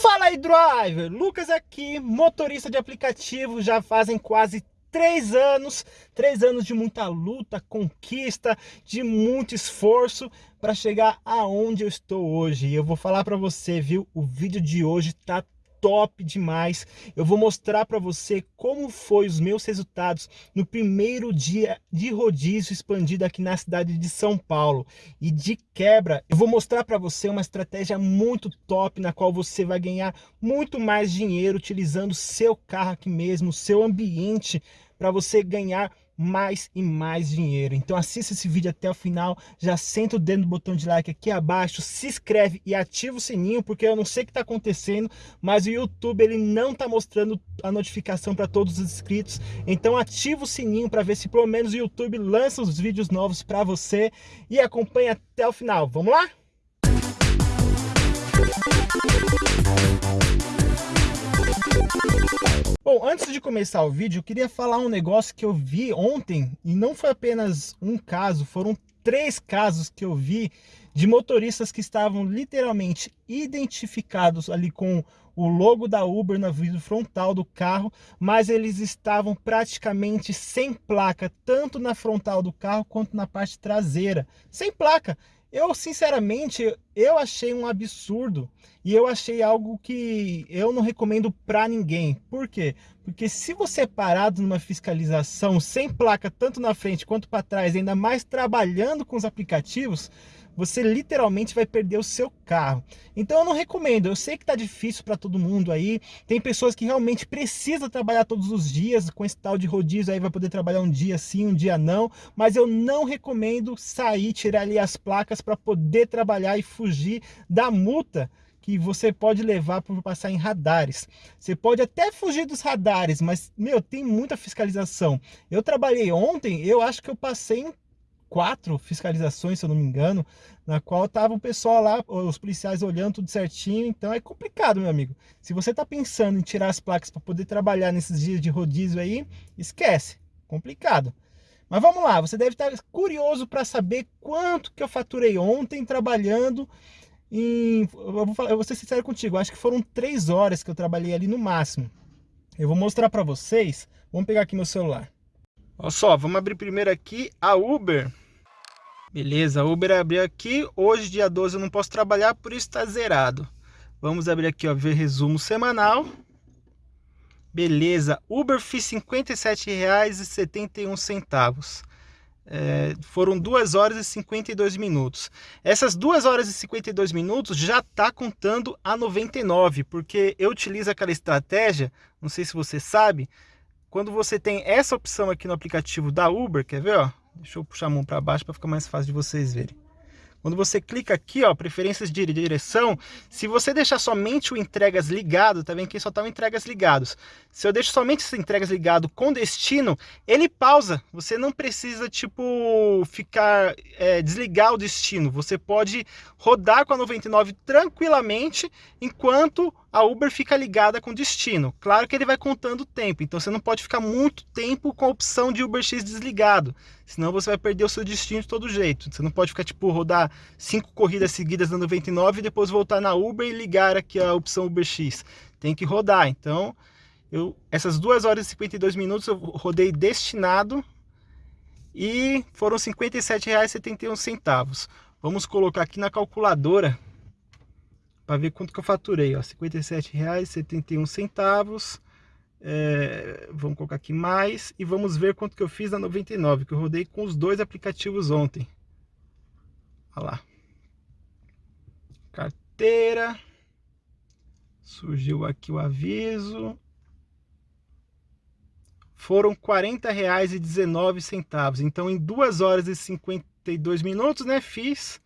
Fala aí, driver! Lucas aqui, motorista de aplicativo, já fazem quase três anos, três anos de muita luta, conquista, de muito esforço para chegar aonde eu estou hoje. E eu vou falar para você, viu? O vídeo de hoje tá top demais. Eu vou mostrar para você como foi os meus resultados no primeiro dia de rodízio expandido aqui na cidade de São Paulo. E de quebra, eu vou mostrar para você uma estratégia muito top na qual você vai ganhar muito mais dinheiro utilizando seu carro aqui mesmo, seu ambiente para você ganhar mais e mais dinheiro. Então assista esse vídeo até o final, já senta o dedo no botão de like aqui abaixo, se inscreve e ativa o sininho, porque eu não sei o que está acontecendo, mas o YouTube ele não está mostrando a notificação para todos os inscritos. Então ativa o sininho para ver se pelo menos o YouTube lança os vídeos novos para você e acompanhe até o final. Vamos lá? Bom, antes de começar o vídeo, eu queria falar um negócio que eu vi ontem, e não foi apenas um caso, foram três casos que eu vi de motoristas que estavam literalmente identificados ali com o logo da Uber na vidro frontal do carro, mas eles estavam praticamente sem placa, tanto na frontal do carro quanto na parte traseira, sem placa. Eu, sinceramente, eu achei um absurdo e eu achei algo que eu não recomendo para ninguém. Por quê? Porque se você é parado numa fiscalização sem placa tanto na frente quanto para trás, ainda mais trabalhando com os aplicativos, você literalmente vai perder o seu carro. Então eu não recomendo, eu sei que tá difícil para todo mundo aí, tem pessoas que realmente precisam trabalhar todos os dias, com esse tal de rodízio aí vai poder trabalhar um dia sim, um dia não, mas eu não recomendo sair, tirar ali as placas para poder trabalhar e fugir da multa que você pode levar por passar em radares. Você pode até fugir dos radares, mas, meu, tem muita fiscalização. Eu trabalhei ontem, eu acho que eu passei em quatro fiscalizações, se eu não me engano, na qual tava o pessoal lá, os policiais olhando tudo certinho, então é complicado, meu amigo. Se você tá pensando em tirar as placas para poder trabalhar nesses dias de rodízio aí, esquece, complicado. Mas vamos lá, você deve estar curioso para saber quanto que eu faturei ontem trabalhando em... Eu vou, falar, eu vou ser sincero contigo, acho que foram três horas que eu trabalhei ali no máximo. Eu vou mostrar para vocês, vamos pegar aqui meu celular. Olha só, vamos abrir primeiro aqui a Uber. Beleza, Uber abriu aqui. Hoje, dia 12, eu não posso trabalhar, por isso está zerado. Vamos abrir aqui, ó, ver resumo semanal. Beleza, Uber fiz R$ 57,71. É, foram 2 horas e 52 minutos. Essas 2 horas e 52 minutos já está contando a 99, porque eu utilizo aquela estratégia, não sei se você sabe, quando você tem essa opção aqui no aplicativo da Uber, quer ver, ó? Deixa eu puxar a mão para baixo para ficar mais fácil de vocês verem. Quando você clica aqui, ó, preferências de direção, se você deixar somente o entregas ligado, tá vendo que só tá o entregas ligados. Se eu deixo somente esse entregas ligado com destino, ele pausa. Você não precisa, tipo, ficar, é, desligar o destino. Você pode rodar com a 99 tranquilamente, enquanto a Uber fica ligada com destino. Claro que ele vai contando o tempo, então você não pode ficar muito tempo com a opção de UberX desligado, senão você vai perder o seu destino de todo jeito. Você não pode ficar, tipo, rodar cinco corridas seguidas na 99 e depois voltar na Uber e ligar aqui a opção UberX. Tem que rodar, então, eu, essas 2 horas e 52 minutos eu rodei destinado e foram R$ 57,71. Vamos colocar aqui na calculadora para ver quanto que eu faturei, ó, R$ 57,71. É, vamos colocar aqui mais e vamos ver quanto que eu fiz na 99, que eu rodei com os dois aplicativos ontem. Olha lá. Carteira. Surgiu aqui o aviso. Foram R$ 40,19. Então, em 2 horas e 52 minutos, né, fiz,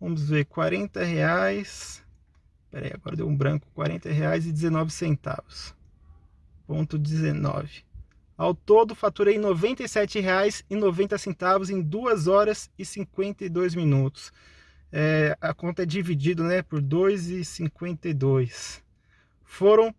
vamos ver, R$ reais Pera aí, agora deu um branco, R$ 40,19. Ponto 19. Ao todo, faturei R$ 97,90 em 2 horas e 52 minutos. É, a conta é dividida né, por 2,52. Foram R$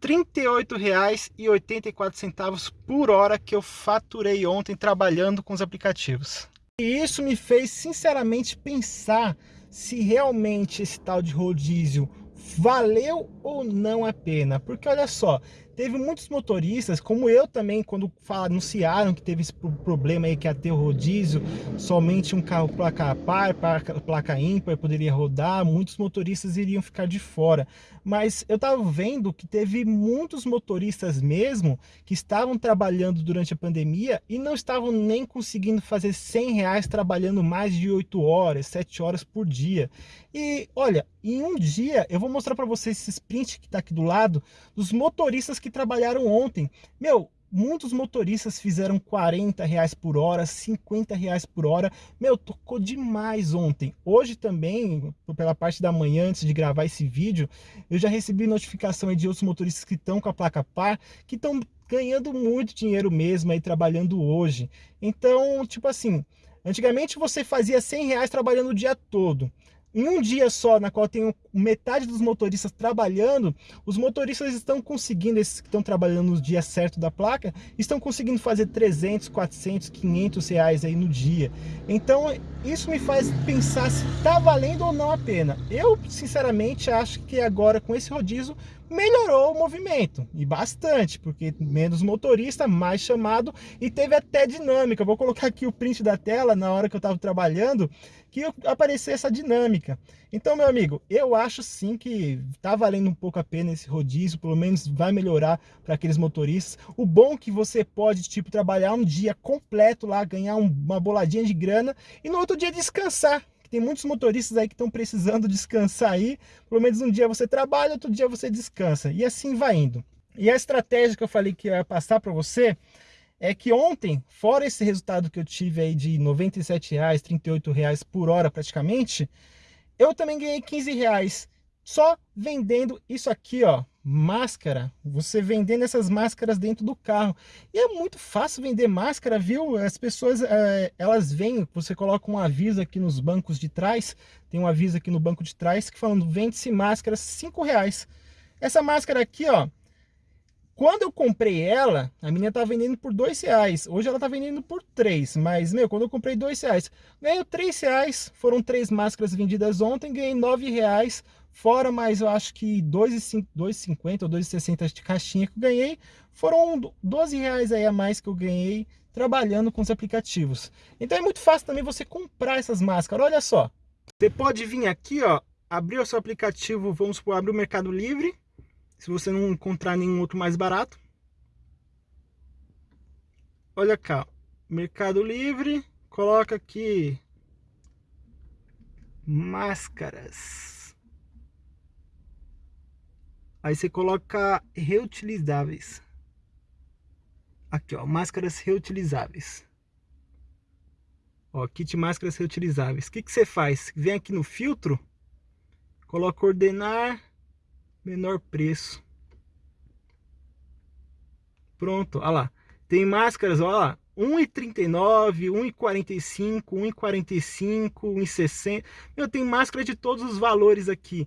38,84 por hora que eu faturei ontem trabalhando com os aplicativos. E isso me fez sinceramente pensar se realmente esse tal de rodízio valeu ou não a pena? Porque olha só, teve muitos motoristas, como eu também, quando anunciaram que teve esse problema aí que ter o rodízio, somente um carro placa par, placa ímpar poderia rodar, muitos motoristas iriam ficar de fora. Mas eu estava vendo que teve muitos motoristas mesmo que estavam trabalhando durante a pandemia e não estavam nem conseguindo fazer 100 reais trabalhando mais de 8 horas, 7 horas por dia. E olha, em um dia eu vou mostrar para vocês esse que está aqui do lado dos motoristas que trabalharam ontem. Meu, muitos motoristas fizeram 40 reais por hora, 50 reais por hora. Meu, tocou demais ontem. Hoje também, pela parte da manhã, antes de gravar esse vídeo, eu já recebi notificação de outros motoristas que estão com a placa par, que estão ganhando muito dinheiro mesmo aí trabalhando hoje. Então, tipo assim, antigamente você fazia 100 reais trabalhando o dia todo em um dia só, na qual tem metade dos motoristas trabalhando, os motoristas estão conseguindo, esses que estão trabalhando no dia certo da placa, estão conseguindo fazer 300, 400, 500 reais aí no dia. Então, isso me faz pensar se está valendo ou não a pena. Eu, sinceramente, acho que agora com esse rodízio, melhorou o movimento, e bastante, porque menos motorista, mais chamado, e teve até dinâmica. Vou colocar aqui o print da tela na hora que eu estava trabalhando, que apareceu essa dinâmica. Então, meu amigo, eu acho sim que tá valendo um pouco a pena esse rodízio, pelo menos vai melhorar para aqueles motoristas. O bom é que você pode, tipo, trabalhar um dia completo lá, ganhar uma boladinha de grana e no outro dia descansar. Tem muitos motoristas aí que estão precisando descansar aí. Pelo menos um dia você trabalha, outro dia você descansa. E assim vai indo. E a estratégia que eu falei que ia passar para você é que ontem, fora esse resultado que eu tive aí de R$ 97,00, R$ reais por hora praticamente, eu também ganhei 15 reais só vendendo isso aqui, ó, máscara. Você vendendo essas máscaras dentro do carro. E é muito fácil vender máscara, viu? As pessoas, é, elas vêm, você coloca um aviso aqui nos bancos de trás, tem um aviso aqui no banco de trás que falando, vende-se máscaras 5 reais. Essa máscara aqui, ó, quando eu comprei ela, a menina tá vendendo por dois reais. Hoje ela tá vendendo por três. Mas, meu, quando eu comprei dois reais, ganhei três reais. Foram três máscaras vendidas ontem, ganhei nove reais. Fora mais, eu acho que 2,50 ou 2,60 de caixinha que eu ganhei. Foram 12 reais aí a mais que eu ganhei trabalhando com os aplicativos. Então é muito fácil também você comprar essas máscaras. Olha só. Você pode vir aqui, ó, abrir o seu aplicativo, vamos supor, abrir o Mercado Livre se você não encontrar nenhum outro mais barato. Olha cá, Mercado Livre, coloca aqui máscaras. Aí você coloca reutilizáveis. Aqui, ó, máscaras reutilizáveis. Ó, kit máscaras reutilizáveis. O que, que você faz? Vem aqui no filtro, coloca ordenar menor preço. Pronto, olha lá. Tem máscaras, olha lá, 1,39, 1,45, 1,45, 1,60. Meu, tem máscara de todos os valores aqui.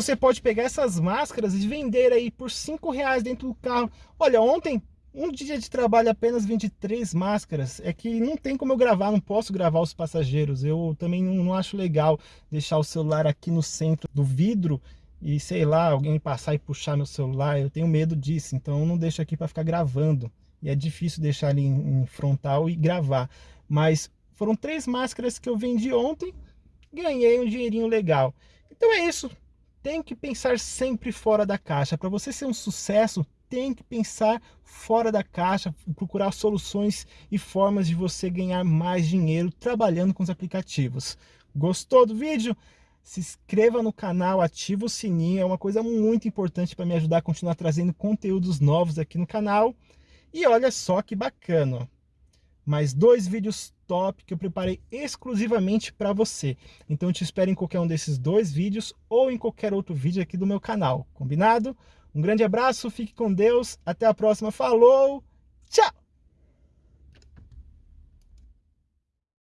Você pode pegar essas máscaras e vender aí por 5 reais dentro do carro. Olha, ontem, um dia de trabalho apenas vendi três máscaras. É que não tem como eu gravar, não posso gravar os passageiros. Eu também não, não acho legal deixar o celular aqui no centro do vidro e sei lá, alguém passar e puxar meu celular, eu tenho medo disso, então eu não deixo aqui para ficar gravando. E é difícil deixar ali em, frontal e gravar. Mas foram três máscaras que eu vendi ontem, ganhei um dinheirinho legal. Então é isso, tem que pensar sempre fora da caixa. Para você ser um sucesso, tem que pensar fora da caixa, procurar soluções e formas de você ganhar mais dinheiro trabalhando com os aplicativos. Gostou do vídeo? se inscreva no canal, ativa o sininho, é uma coisa muito importante para me ajudar a continuar trazendo conteúdos novos aqui no canal. E olha só que bacana, mais dois vídeos top que eu preparei exclusivamente para você. Então te espero em qualquer um desses dois vídeos ou em qualquer outro vídeo aqui do meu canal, combinado? Um grande abraço, fique com Deus, até a próxima, falou, tchau!